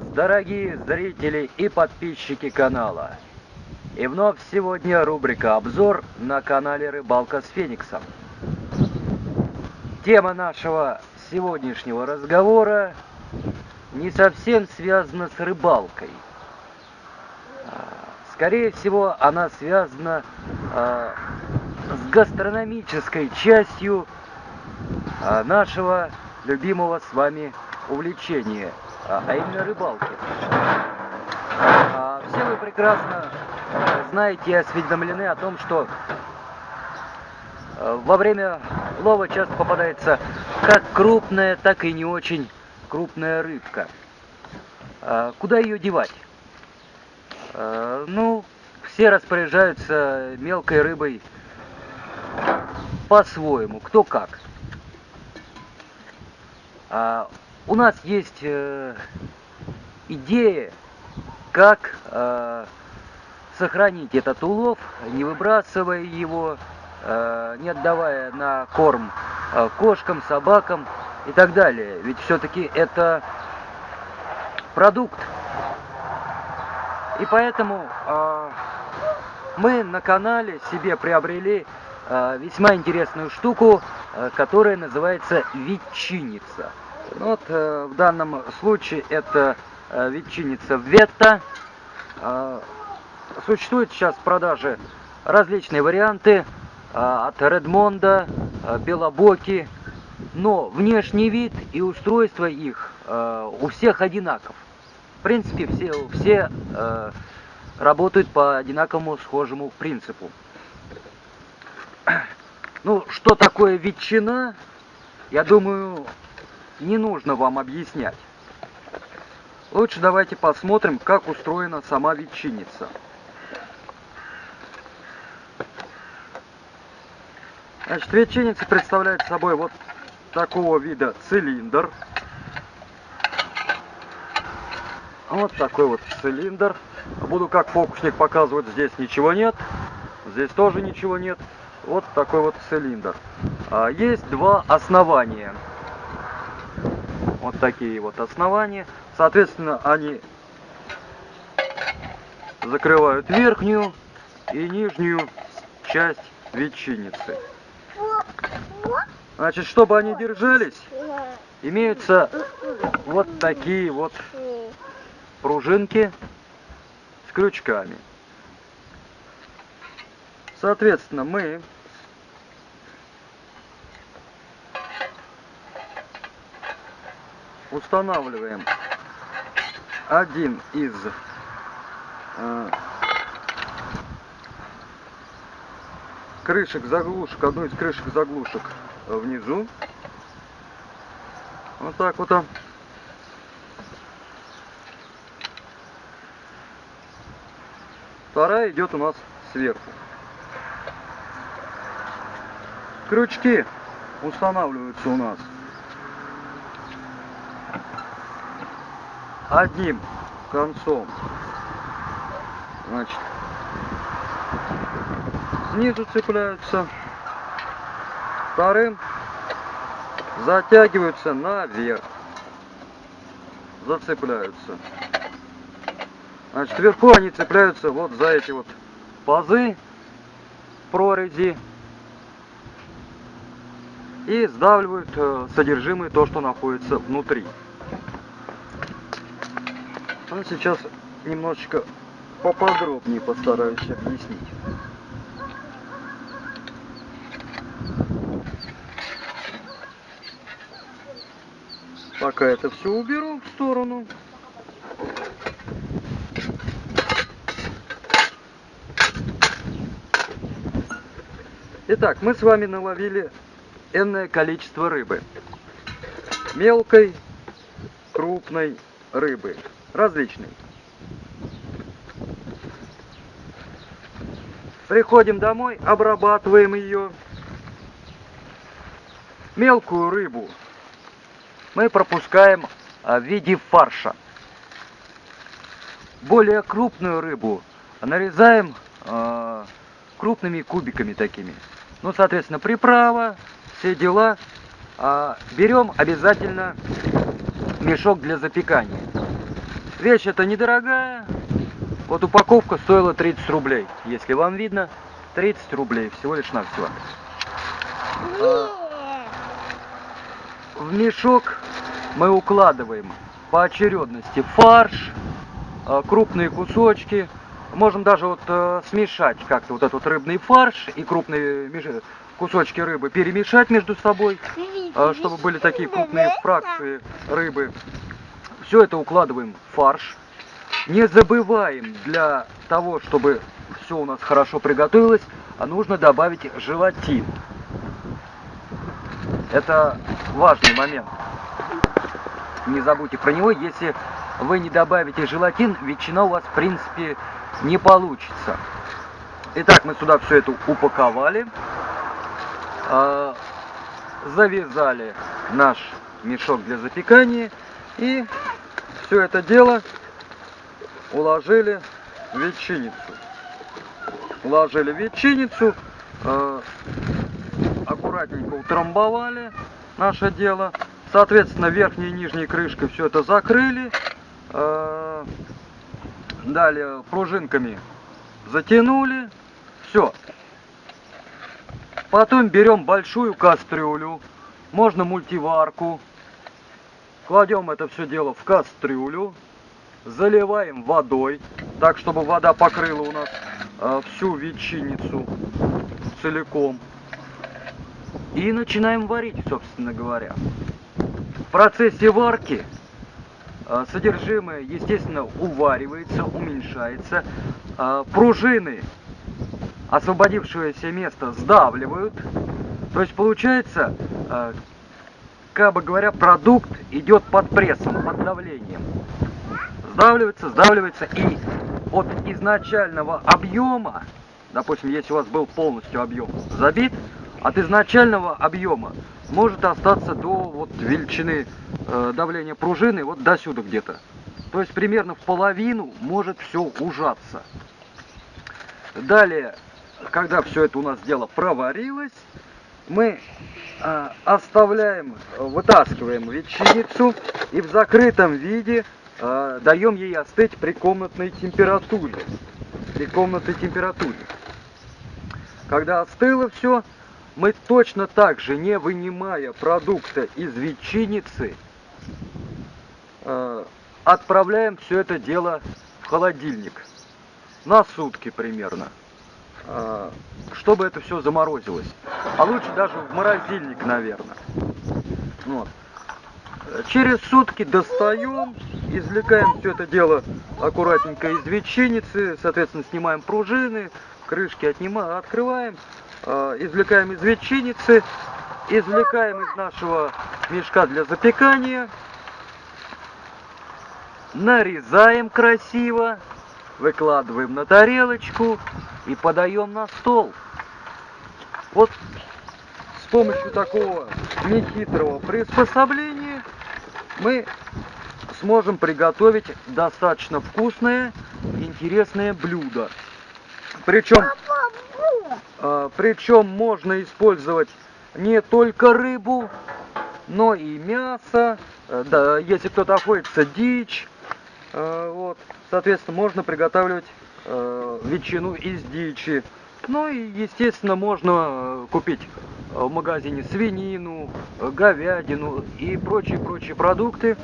дорогие зрители и подписчики канала! И вновь сегодня рубрика «Обзор» на канале «Рыбалка с Фениксом». Тема нашего сегодняшнего разговора не совсем связана с рыбалкой. А, скорее всего, она связана а, с гастрономической частью а, нашего любимого с вами увлечения, а именно рыбалки. Все вы прекрасно знаете и осведомлены о том, что э, во время лова часто попадается как крупная, так и не очень крупная рыбка. А куда ее девать? Э, ну, все распоряжаются мелкой рыбой по-своему, кто как. У нас есть э, идея, как сохранить этот улов, не выбрасывая его, э, не отдавая на корм э, кошкам, собакам и так далее. Ведь все-таки это продукт. И поэтому э, мы на канале себе приобрели весьма интересную штуку, которая называется ветчинница. Вот в данном случае это ветчинница Ветта. Существуют сейчас в продаже различные варианты а, от Редмонда, а, Белобоки, но внешний вид и устройство их а, у всех одинаков. В принципе, все, все работают по одинаковому схожему принципу. Ну, что такое ветчина, я думаю, не нужно вам объяснять. Лучше давайте посмотрим, как устроена сама ветчинница. Значит, ветчинница представляет собой вот такого вида цилиндр. Вот такой вот цилиндр. Буду как фокусник показывать, здесь ничего нет. Здесь тоже ничего нет. Вот такой вот цилиндр. А, есть два основания. Вот такие вот основания. Соответственно, они закрывают верхнюю и нижнюю часть ветчинницы. Значит, чтобы они держались, имеются вот такие вот пружинки с крючками. Соответственно, мы устанавливаем один из э, крышек заглушек, одну из крышек заглушек внизу. Вот так вот. Вторая идет у нас сверху. Крючки устанавливаются у нас одним концом. Значит, снизу цепляются, вторым затягиваются наверх, зацепляются. Значит, вверху они цепляются вот за эти вот пазы, прорези и сдавливают э, содержимое, то, что находится внутри. А сейчас немножечко поподробнее постараюсь объяснить. Пока это все уберу в сторону. Итак, мы с вами наловили энное количество рыбы. Мелкой, крупной рыбы. Различной. Приходим домой, обрабатываем ее. Мелкую рыбу мы пропускаем а, в виде фарша. Более крупную рыбу нарезаем э, крупными кубиками такими. Ну, соответственно, приправа, все дела. А берем обязательно мешок для запекания. Вещь эта недорогая. Вот упаковка стоила 30 рублей. Если вам видно, 30 рублей всего лишь навсего. А, в мешок мы укладываем по очередности фарш, а, крупные кусочки. Можем даже вот э, смешать как-то вот этот рыбный фарш и крупные кусочки рыбы перемешать между собой, а, чтобы были такие крупные фракции рыбы. Все это укладываем в фарш. Не забываем для того, чтобы все у нас хорошо приготовилось, а нужно добавить желатин. Это важный момент. Не забудьте про него. Если вы не добавите желатин, ветчина у вас в принципе не получится. Итак, мы сюда все это упаковали. а, Завязали наш мешок для запекания. И все это дело уложили в ветчиницу. Уложили в ветчиницу, э, аккуратненько утрамбовали наше дело. Соответственно, верхней и нижней крышкой все это закрыли. Э, далее пружинками затянули. Все. Потом берем большую кастрюлю, можно мультиварку. Кладем это все дело в кастрюлю, заливаем водой, так чтобы вода покрыла у нас э, всю ветчиницу целиком. И начинаем варить, собственно говоря. В процессе варки э, содержимое, естественно, уваривается, уменьшается. Э, пружины освободившееся место сдавливают. То есть получается, э, как бы говоря, продукт идет под прессом, под давлением. Сдавливается, сдавливается, и от изначального объема, допустим, если у вас был полностью объем забит, от изначального объема может остаться до вот величины э, давления пружины, вот до сюда где-то. То есть примерно в половину может все ужаться. Далее, когда все это у нас дело проварилось, мы оставляем, вытаскиваем ветчиницу и в закрытом виде э, даем ей остыть при комнатной температуре. При комнатной температуре. Когда остыло все, мы точно так же, не вынимая продукта из ветчиницы, э, отправляем все это дело в холодильник. На сутки примерно. Э, чтобы это все заморозилось. А лучше даже в морозильник, наверное. Вот. Через сутки достаем, извлекаем все это дело аккуратненько из ветчиницы, соответственно, снимаем пружины, крышки отнимаем, открываем, э, извлекаем из ветчиницы, извлекаем из нашего мешка для запекания, нарезаем красиво, выкладываем на тарелочку и подаем на стол. Вот с помощью такого нехитрого приспособления мы сможем приготовить достаточно вкусное, интересное блюдо. Причем, э, причем можно использовать не только рыбу, но и мясо, да, если кто-то охотится, дичь. Э, вот, соответственно, можно приготавливать э, ветчину из дичи. Ну и, естественно, можно э, купить э, в магазине свинину, говядину и прочие-прочие продукты.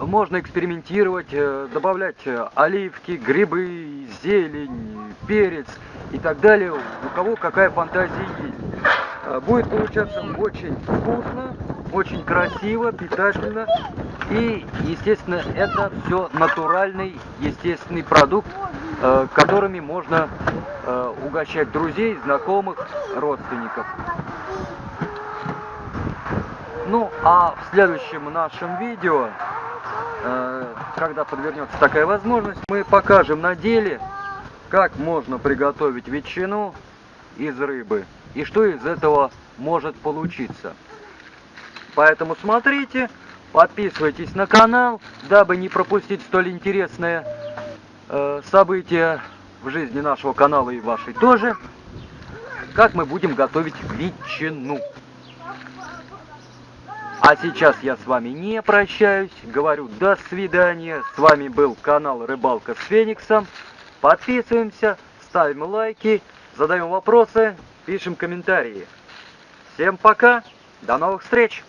Можно экспериментировать, добавлять оливки, грибы, зелень, перец и так далее. У кого какая фантазия есть. Будет получаться очень вкусно, очень красиво, питательно. И, естественно, это все натуральный, естественный продукт, э, которыми можно э, угощать друзей, знакомых, родственников. Ну, а в следующем нашем видео, э, когда подвернется такая возможность, мы покажем на деле, как можно приготовить ветчину из рыбы и что из этого может получиться. Поэтому смотрите, подписывайтесь на канал, дабы не пропустить столь интересное э, событие в жизни нашего канала и вашей тоже, как мы будем готовить ветчину. А сейчас я с вами не прощаюсь, говорю до свидания. С вами был канал Рыбалка с Фениксом. Подписываемся, ставим лайки, задаем вопросы, пишем комментарии. Всем пока, до новых встреч!